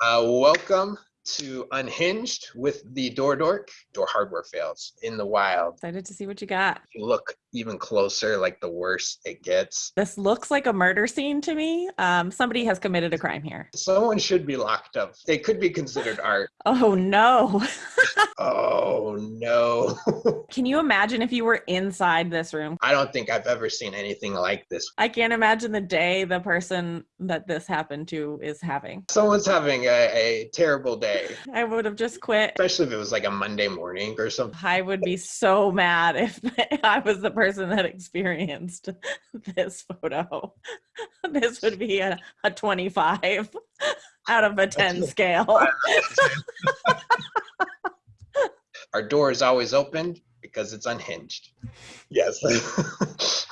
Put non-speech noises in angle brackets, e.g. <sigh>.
Uh, welcome to Unhinged with the Door Dork. Door hardware fails in the wild. Excited to see what you got. You look even closer, like the worse it gets. This looks like a murder scene to me. Um, somebody has committed a crime here. Someone should be locked up. They could be considered art. <laughs> Oh no. <laughs> Oh no. <laughs> Can you imagine if you were inside this room? I don't think I've ever seen anything like this. I can't imagine the day the person that this happened to is having. Someone's having a, a terrible day, <laughs> I would have just quit. especially if it was like a Monday morning or something. I would be so mad if <laughs> I was the person that experienced <laughs> this photo. This would be a, a 25 out of a 10 scale. Our door is always open because it's unhinged. Yes. <laughs>